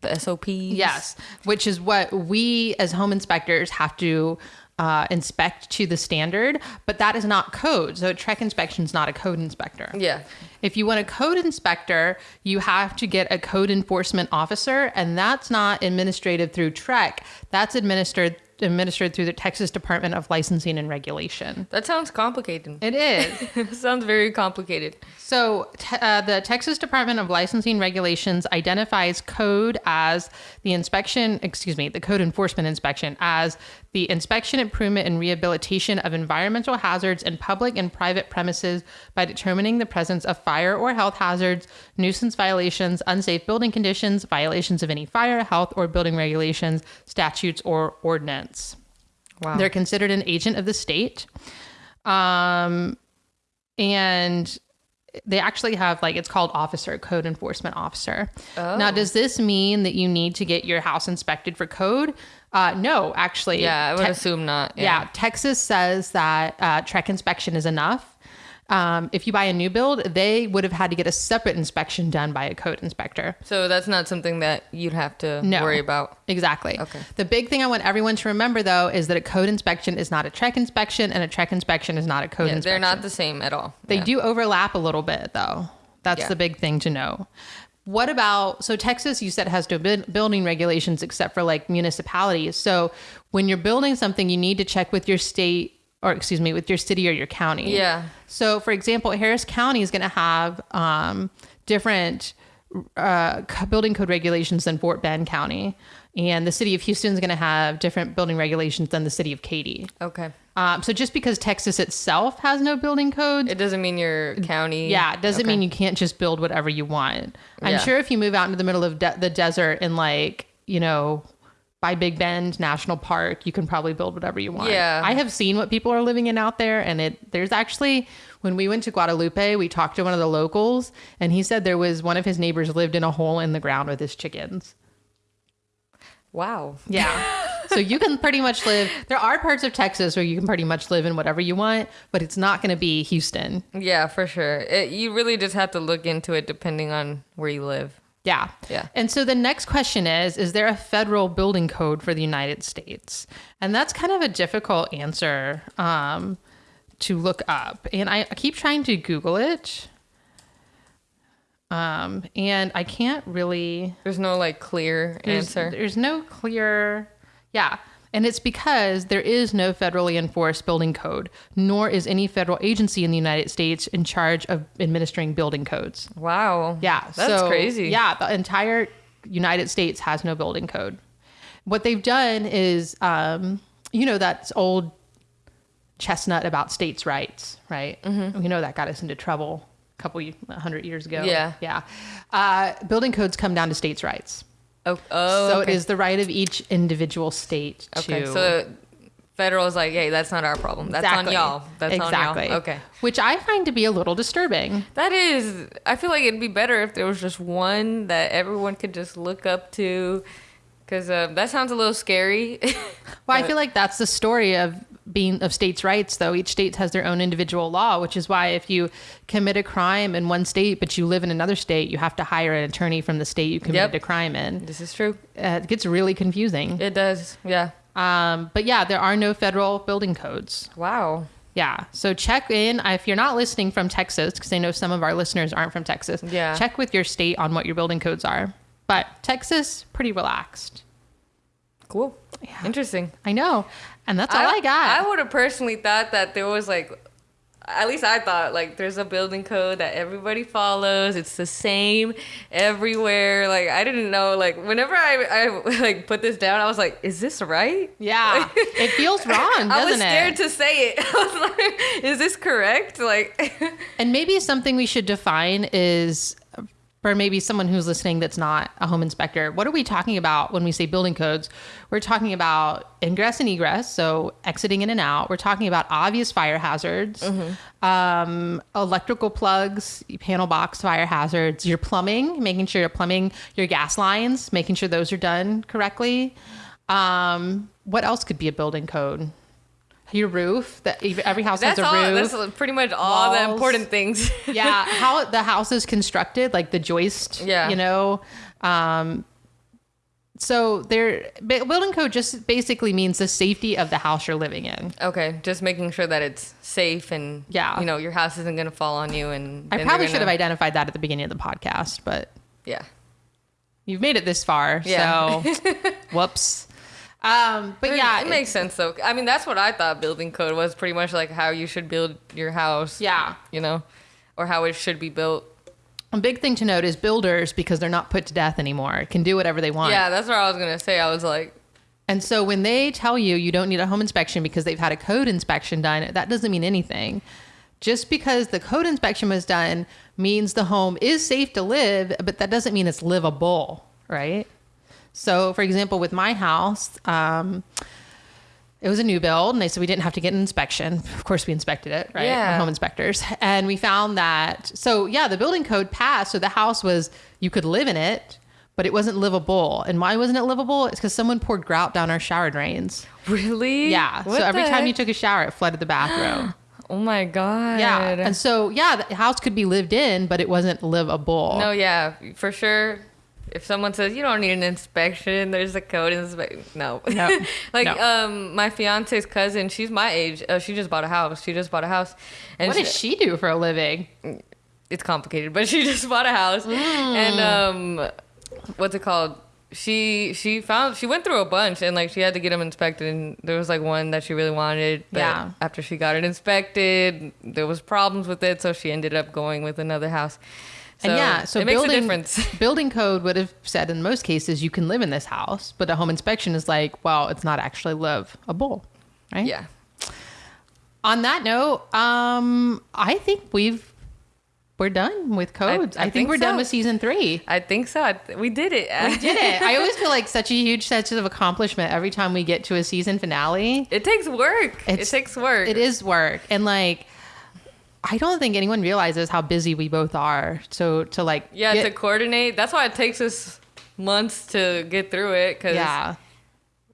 Speaker 2: The SOPs.
Speaker 1: Yes, which is what we as home inspectors have to uh, inspect to the standard, but that is not code. So a TREC inspection is not a code inspector.
Speaker 2: Yeah.
Speaker 1: If you want a code inspector, you have to get a code enforcement officer, and that's not administrative through TREC. That's administered administered through the Texas Department of Licensing and Regulation.
Speaker 2: That sounds complicated.
Speaker 1: It is.
Speaker 2: It sounds very complicated.
Speaker 1: So, te- uh, the Texas Department of Licensing Regulations identifies code as the inspection, excuse me, the code enforcement inspection as the inspection, improvement, and rehabilitation of environmental hazards in public and private premises by determining the presence of fire or health hazards, nuisance violations, unsafe building conditions, violations of any fire, health, or building regulations, statutes, or ordinance.
Speaker 2: Wow.
Speaker 1: They're considered an agent of the state. Um, and they actually have like it's called officer code enforcement officer now does this mean that you need to get your house inspected for code Uh, no, actually.
Speaker 2: Yeah, I would
Speaker 1: Te-
Speaker 2: assume not.
Speaker 1: yeah. Texas says that uh, TREC inspection is enough. Um, if you buy a new build, they would have had to get a separate inspection done by a code inspector.
Speaker 2: So that's not something that you'd have to
Speaker 1: No.
Speaker 2: worry about.
Speaker 1: Exactly.
Speaker 2: Okay.
Speaker 1: The big thing I want everyone to remember, though, is that a code inspection is not a TREC inspection, and a TREC inspection is not a code
Speaker 2: Yeah,
Speaker 1: inspection.
Speaker 2: they're not the same at all.
Speaker 1: They
Speaker 2: Yeah.
Speaker 1: do overlap a little bit, though. That's
Speaker 2: Yeah.
Speaker 1: the big thing to know. What about so Texas? You said has no building regulations except for like municipalities. So when you're building something, you need to check with your state or excuse me, with your city or your county.
Speaker 2: Yeah.
Speaker 1: So for example, Harris County is going to have um, different uh, building code regulations than Fort Bend County, and the city of Houston is going to have different building regulations than the city of Katy.
Speaker 2: Okay.
Speaker 1: Um, so just because Texas itself has no building codes,
Speaker 2: It doesn't mean your county.
Speaker 1: yeah, it doesn't
Speaker 2: Okay.
Speaker 1: mean you can't just build whatever you want. I'm
Speaker 2: Yeah.
Speaker 1: sure if you move out into the middle of de- the desert in like, you know, by Big Bend National Park, you can probably build whatever you want.
Speaker 2: Yeah.
Speaker 1: I have seen what people are living in out there and it there's actually when we went to Guadalupe, we talked to one of the locals and he said there was one of his neighbors lived in a hole in the ground with his chickens.
Speaker 2: Wow.
Speaker 1: Yeah. so you can pretty much live there are parts of Texas where you can pretty much live in whatever you want, but it's not going to be Houston.
Speaker 2: Yeah, for sure. It, you really just have to look into it depending on where you live.
Speaker 1: Yeah.
Speaker 2: Yeah.
Speaker 1: And so the next question is Is there a federal building code for the United States? And that's kind of a difficult answer um, to look up. And I, I keep trying to Google it. Um, and I can't really
Speaker 2: There's no like clear
Speaker 1: there's,
Speaker 2: answer.
Speaker 1: There's no clear, yeah. And it's because there is no federally enforced building code, nor is any federal agency in the United States in charge of administering building codes.
Speaker 2: Wow.
Speaker 1: Yeah,
Speaker 2: That's
Speaker 1: so,
Speaker 2: crazy.
Speaker 1: Yeah, the entire United States has no building code. What they've done is, um, you know, that's old chestnut about states' rights, right? Mm-hmm. We know that got us into trouble a couple hundred years ago.
Speaker 2: Yeah.
Speaker 1: yeah. Uh, building codes come down to states' rights.
Speaker 2: Oh, oh
Speaker 1: so
Speaker 2: okay.
Speaker 1: it is the right of each individual state
Speaker 2: Okay,
Speaker 1: to.
Speaker 2: so federal is like, hey, that's not our problem. That's
Speaker 1: Exactly.
Speaker 2: on y'all. That's
Speaker 1: exactly.
Speaker 2: on y'all. Okay.
Speaker 1: Which I find to be a little disturbing.
Speaker 2: That is, I feel like it'd be better if there was just one that everyone could just look up to. Because uh, that sounds a little scary.
Speaker 1: Well, I feel like that's the story of being of states' rights, though. Each state has their own individual law, which is why if you commit a crime in one state but you live in another state, you have to hire an attorney from the state you committed
Speaker 2: Yep.
Speaker 1: a crime in.
Speaker 2: this is true.
Speaker 1: Uh, it gets really confusing.
Speaker 2: It does. Yeah.
Speaker 1: Um, but yeah, there are no federal building codes.
Speaker 2: Wow.
Speaker 1: Yeah. So check in if you're not listening from Texas, because I know some of our listeners aren't from Texas.
Speaker 2: Yeah.
Speaker 1: Check with your state on what your building codes are. But Texas, pretty relaxed.
Speaker 2: Cool. Interesting.
Speaker 1: I know. And that's all I, got.
Speaker 2: I would have personally thought that there was like, at least I thought like there's a building code that everybody follows. It's the same everywhere. Like I didn't know. Like whenever I I like put this down, I was like, is this right?
Speaker 1: yeah. it feels wrong, doesn't
Speaker 2: I was
Speaker 1: it?
Speaker 2: scared to say it. I was like, is this correct? Like,
Speaker 1: And maybe something we should define is for maybe someone who's listening that's not a home inspector. What are we talking about when we say building codes? We're talking about ingress and egress, so exiting in and out. We're talking about obvious fire hazards, um, electrical plugs, panel box fire hazards, your plumbing, making sure your plumbing, your gas lines, making sure those are done correctly. Um, what else could be a building code? Your roof. That every house
Speaker 2: that's
Speaker 1: has a
Speaker 2: all.
Speaker 1: roof
Speaker 2: That's pretty much all the important things.
Speaker 1: yeah how the house is constructed like the joist
Speaker 2: Yeah.
Speaker 1: you know um so there building code just basically means the safety of the house you're living in
Speaker 2: okay, just making sure that it's safe and
Speaker 1: Yeah.
Speaker 2: you know your house isn't gonna fall on you. And
Speaker 1: i probably
Speaker 2: they're
Speaker 1: should have identified that at the beginning of the podcast but
Speaker 2: Yeah.
Speaker 1: you've made it this far
Speaker 2: Yeah.
Speaker 1: so whoops um but
Speaker 2: It-
Speaker 1: yeah
Speaker 2: it makes sense though. I mean, that's what I thought building code was pretty much like how you should build your house.
Speaker 1: yeah
Speaker 2: You know, or how it should be built.
Speaker 1: a big thing to note is builders because they're not put to death anymore can do whatever they want
Speaker 2: Yeah, that's what I was gonna say. I was like,
Speaker 1: And so when they tell you you don't need a home inspection because they've had a code inspection done, that doesn't mean anything. Just because the code inspection was done means the home is safe to live, but that doesn't mean it's livable, right? So, for example, with my house, um, it was a new build, and they said we didn't have to get an inspection. Of course, we inspected it, right?
Speaker 2: Yeah.
Speaker 1: Home inspectors, and we found that. So, yeah, the building code passed. So the house was you could live in it, but it wasn't livable. And why wasn't it livable? It's because someone poured grout down our shower drains.
Speaker 2: Really?
Speaker 1: Yeah.
Speaker 2: What
Speaker 1: so every
Speaker 2: the
Speaker 1: time you took a shower, it flooded the bathroom.
Speaker 2: Oh my god.
Speaker 1: yeah. And so, yeah, the house could be lived in, but it wasn't livable.
Speaker 2: No, yeah, for sure. If someone says you don't need an inspection, there's a code inspection. No,
Speaker 1: No.
Speaker 2: like
Speaker 1: No.
Speaker 2: um, my fiance's cousin, she's my age. Uh, she just bought a house. She just bought a house, and
Speaker 1: What does she do for a living?
Speaker 2: it's complicated, but she just bought a house,
Speaker 1: Mm.
Speaker 2: and um, what's it called? She she found she went through a bunch and like she had to get them inspected and there was like one that she really wanted but
Speaker 1: Yeah.
Speaker 2: after she got it inspected there was problems with it so she ended up going with another house so
Speaker 1: and yeah, so
Speaker 2: it makes
Speaker 1: building,
Speaker 2: a difference
Speaker 1: building code would have said in most cases you can live in this house, but a home inspection is like, well, it's not actually live a livable, right?
Speaker 2: yeah
Speaker 1: On that note, um, I think we've we're done with codes. I,
Speaker 2: I
Speaker 1: think,
Speaker 2: think
Speaker 1: we're done with season three.
Speaker 2: I think so. I th- we did it.
Speaker 1: We did it. I always feel like such a huge sense of accomplishment every time we get to a season finale.
Speaker 2: It takes work.
Speaker 1: It's-
Speaker 2: it takes work.
Speaker 1: It is work, and like, I don't think anyone realizes how busy we both are. So to like,
Speaker 2: Yeah,
Speaker 1: get-
Speaker 2: to coordinate. That's why it takes us months to get through it because
Speaker 1: yeah.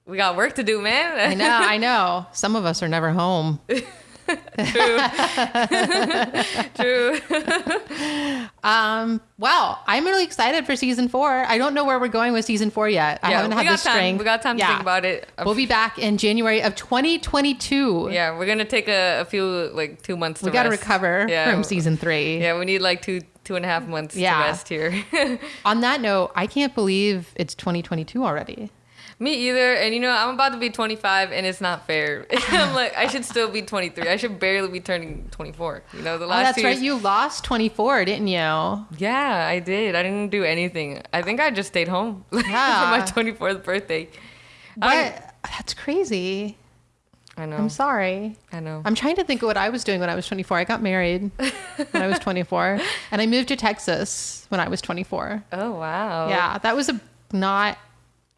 Speaker 2: we got work to do, man.
Speaker 1: I know, I know. Some of us are never home.
Speaker 2: True. True.
Speaker 1: Um, well, I'm really excited for season four. I don't know where we're going with season four yet. I
Speaker 2: yeah,
Speaker 1: haven't had
Speaker 2: got
Speaker 1: the
Speaker 2: time.
Speaker 1: strength.
Speaker 2: We got time to think about it.
Speaker 1: We'll be back in January of 2022.
Speaker 2: yeah, we're gonna take a, a few like two months. To
Speaker 1: we got to recover
Speaker 2: Yeah.
Speaker 1: from season three.
Speaker 2: Yeah, we need like two two and a half months
Speaker 1: Yeah.
Speaker 2: to rest here.
Speaker 1: On that note, I can't believe it's 2022 already.
Speaker 2: Me either. And you know, I'm about to be 25, and it's not fair. I'm like, I should still be 23. I should barely be turning 24. You know, the
Speaker 1: Oh,
Speaker 2: last
Speaker 1: that's
Speaker 2: two
Speaker 1: right.
Speaker 2: years-
Speaker 1: You lost 24, didn't you?
Speaker 2: Yeah, I did. I didn't do anything. I think I just stayed home
Speaker 1: Yeah.
Speaker 2: for my 24th birthday. I,
Speaker 1: What? That's crazy.
Speaker 2: I know.
Speaker 1: I'm sorry.
Speaker 2: I know.
Speaker 1: I'm trying to think of what I was doing when I was 24. I got married when I was 24, and I moved to Texas when I was 24.
Speaker 2: oh wow.
Speaker 1: Yeah, that was a not.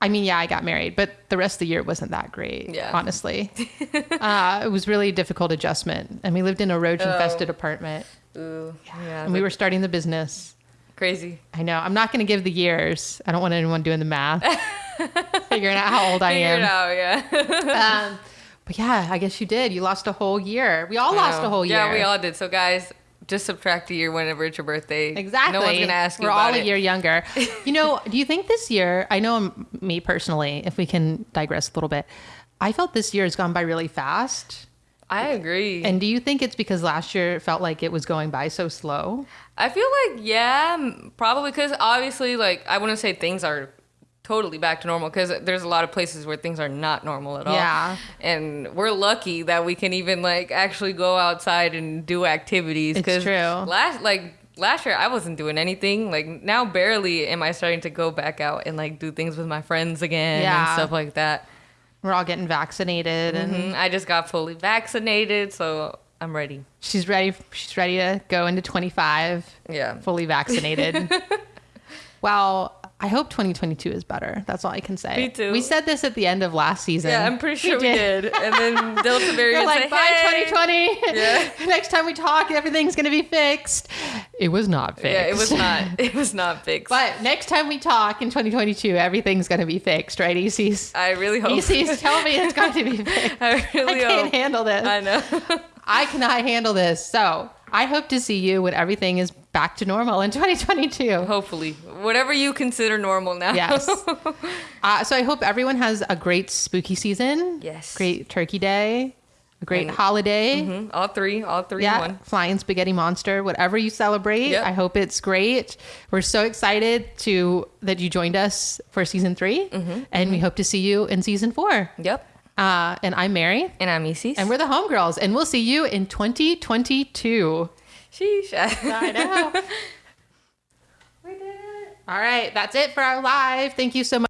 Speaker 1: I mean, yeah, I got married, but the rest of the year wasn't that great.
Speaker 2: Yeah.
Speaker 1: honestly, uh, it was really a difficult adjustment, and we lived in a roach-infested
Speaker 2: Oh.
Speaker 1: apartment,
Speaker 2: Ooh, yeah.
Speaker 1: and we were starting the business.
Speaker 2: crazy.
Speaker 1: I know. I'm not going to give the years. I don't want anyone doing the math, figuring out how old I
Speaker 2: Figure it
Speaker 1: am.
Speaker 2: out. Yeah.
Speaker 1: Um, but yeah, I guess you did. You lost a whole year. We all lost a whole year.
Speaker 2: Yeah, we all did. So guys, just subtract a year whenever it's your birthday.
Speaker 1: Exactly.
Speaker 2: No one's gonna ask you
Speaker 1: We're all a
Speaker 2: it.
Speaker 1: year younger. You know, do you think this year, I know um, me personally, if we can digress a little bit, I felt this year has gone by really fast.
Speaker 2: I agree.
Speaker 1: And do you think it's because last year felt like it was going by so slow?
Speaker 2: I feel like yeah, probably because obviously, like I wouldn't say things are totally back to normal because there's a lot of places where things are not normal at all.
Speaker 1: Yeah.
Speaker 2: and we're lucky that we can even like actually go outside and do activities.
Speaker 1: It's true.
Speaker 2: Last like last year I wasn't doing anything. Like now barely am I starting to go back out and like do things with my friends again
Speaker 1: Yeah.
Speaker 2: and stuff like that.
Speaker 1: We're all getting vaccinated and
Speaker 2: Mhm. I just got fully vaccinated, so I'm ready.
Speaker 1: she's ready she's ready to go into 25
Speaker 2: Yeah.
Speaker 1: fully vaccinated. well, I hope 2022 is better. That's all I can say.
Speaker 2: Me too.
Speaker 1: We said this at the end of last season.
Speaker 2: Yeah, I'm pretty sure we did. And then Delta
Speaker 1: You're
Speaker 2: variant
Speaker 1: like,
Speaker 2: said,
Speaker 1: bye,
Speaker 2: hey.
Speaker 1: 2020.
Speaker 2: Yeah.
Speaker 1: Next time we talk, everything's going to be fixed. It was not fixed.
Speaker 2: Yeah, it was not. It was not fixed.
Speaker 1: But next time we talk in 2022, everything's going to be fixed, right, ECs?
Speaker 2: I really hope.
Speaker 1: ECs, tell me it's going to be fixed.
Speaker 2: I
Speaker 1: I
Speaker 2: really
Speaker 1: can't
Speaker 2: hope.
Speaker 1: handle this.
Speaker 2: I know.
Speaker 1: I cannot handle this. So I hope to see you when everything is back to normal in 2022.
Speaker 2: Hopefully, whatever you consider normal now.
Speaker 1: Yes. Uh, so I hope everyone has a great spooky season.
Speaker 2: Yes.
Speaker 1: Great Turkey Day. A great
Speaker 2: And-
Speaker 1: holiday.
Speaker 2: Mhm. All three. All three.
Speaker 1: Yeah,
Speaker 2: One.
Speaker 1: flying spaghetti monster, whatever you celebrate.
Speaker 2: Yep.
Speaker 1: I hope it's great. We're so excited to that you joined us for season 3
Speaker 2: Mm-hmm,
Speaker 1: and we hope to see you in season four.
Speaker 2: Yep.
Speaker 1: Uh, and I'm Mary,
Speaker 2: And I'm Isis.
Speaker 1: and we're the homegirls, and we'll see you in 2022.
Speaker 2: Sheesh.
Speaker 1: I know.
Speaker 2: we did it.
Speaker 1: All right, that's it for our live. Thank you so much.